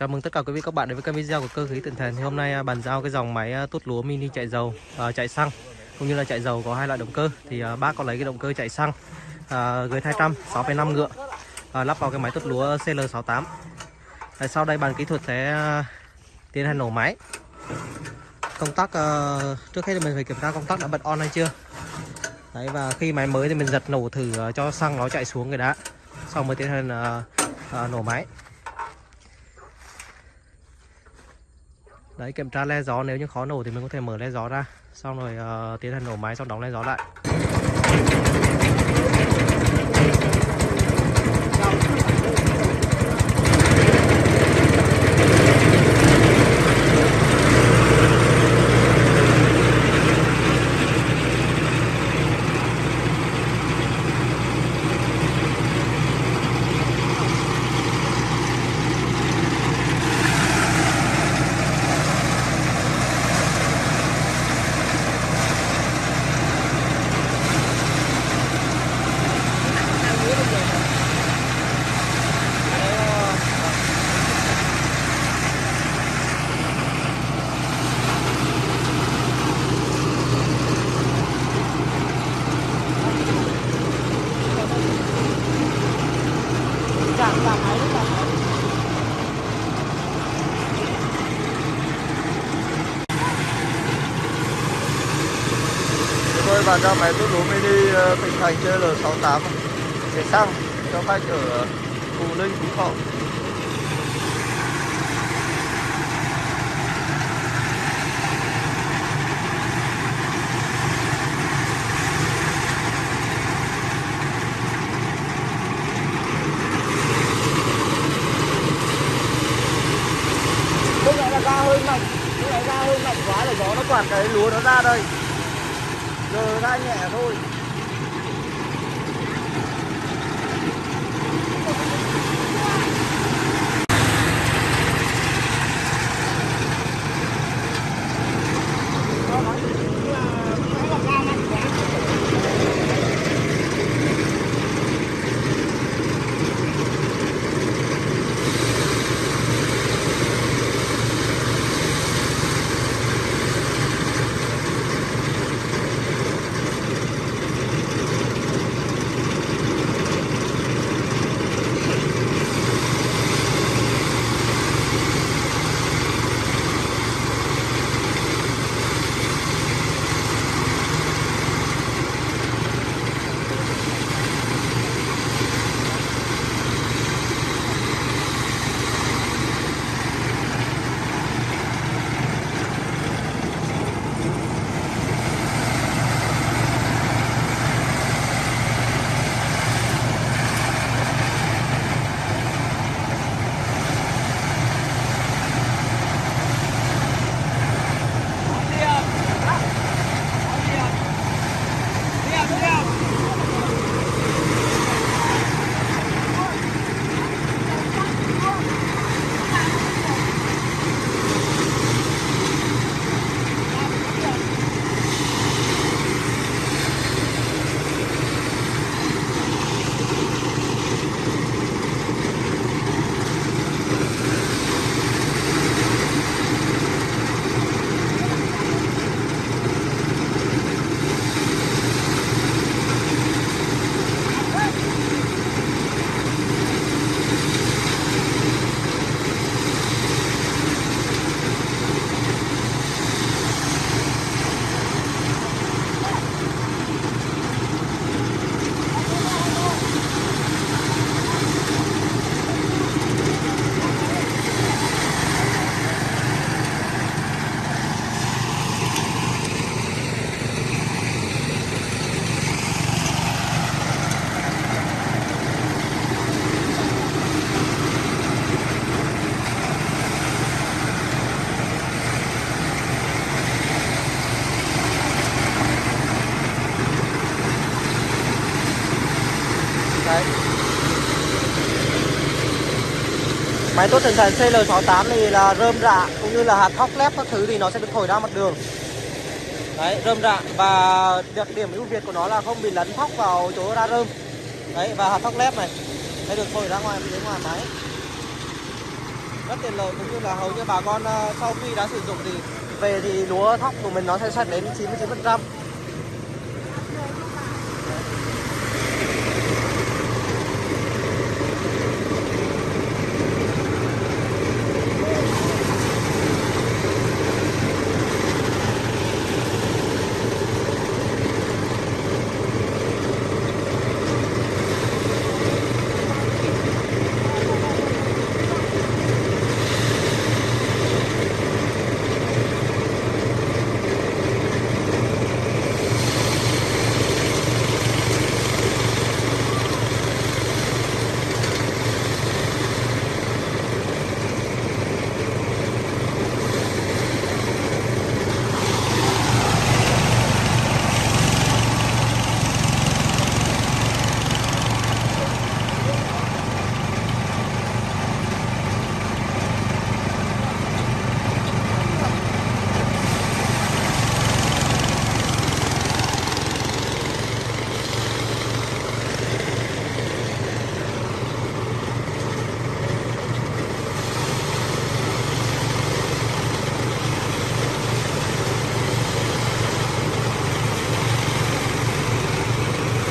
Chào mừng tất cả quý vị các bạn đến với kênh video của cơ khí tận Thành. Thì hôm nay à, bàn giao cái dòng máy à, tốt lúa mini chạy dầu, à, chạy xăng cũng như là chạy dầu có hai loại động cơ. Thì à, bác có lấy cái động cơ chạy xăng à, GT 200 6,5 ngựa à, lắp vào cái máy tốt lúa CL68. Tại sau đây bàn kỹ thuật sẽ à, tiến hành nổ máy. Công tắc à, trước hết thì mình phải kiểm tra công tắc đã bật on hay chưa. Đấy và khi máy mới thì mình giật nổ thử à, cho xăng nó chạy xuống cái đã. Xong mới tiến hành à, à, nổ máy. Đấy kiểm tra le gió nếu như khó nổ thì mình có thể mở le gió ra. Xong rồi uh, tiến hành nổ máy xong đóng le gió lại. Chúng tôi bàn giao máy tút lúa mini ờ, Bình Thành chơi L68 để xong cho khách ở Phù Ninh, Phú Thọ. Nó ra đây. Giờ ra nhẹ thôi. Máy tốt thần thần CL68 thì là rơm rạ cũng như là hạt thóc lép các thứ thì nó sẽ được thổi ra mặt đường. Đấy, rơm rạ và đặc điểm ưu việt của nó là không bị lấn thóc vào chỗ ra rơm. Đấy và hạt thóc lép này sẽ được thổi ra ngoài phía ngoài máy. Rất tiện lợi cũng như là hầu như bà con ờ, sau khi đã sử dụng thì về thì lúa thóc của mình nó sẽ sạch đến 99%.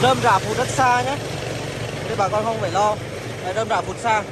rơm rạ phụt rất xa nhé. Nên bà con không phải lo. Rơm rạ phụt xa.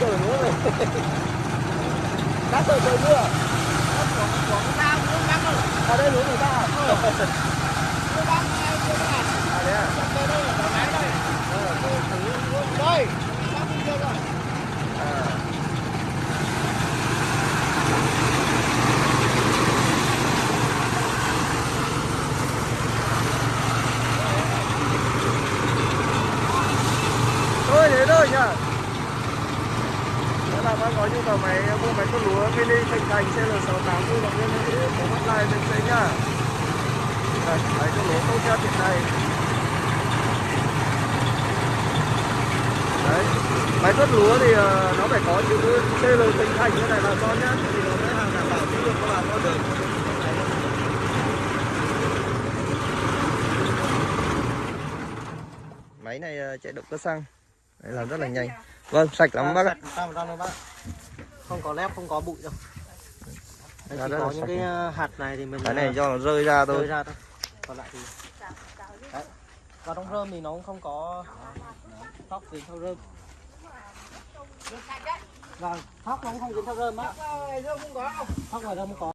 Chở lúa về lát trời trời mưa ở đây lúa người ta à? à thế à à thôi thế thôi nhá nếu là bạn có nhu cầu máy lúa mini thành thành CL68 vui động viên hữu có hotline bên dưới nhá. Đây máy tuốt lúa tốt nhất hiện nay. Đấy máy tuốt lúa thì ờ, nó phải có chữ CL thành thành như này bà con nhá thì nó mới hàng đảm bảo chất lượng của bà con được. Máy này ờ, chạy động cơ xăng. Đấy, làm rất là nhanh. vâng sạch lắm bác ạ. Không có lép, không có bụi đâu. Đây, Dạ, chỉ có những cái ờ, hạt này thì mình cái này ờ, do nó rơi ra rơi thôi ra thôi. Còn lại thì Đấy. Và trong rơm thì nó cũng không có thóc gì theo rơm. Vâng, thóc nó cũng không dính theo rơm á. Thóc ngoài rơm không có.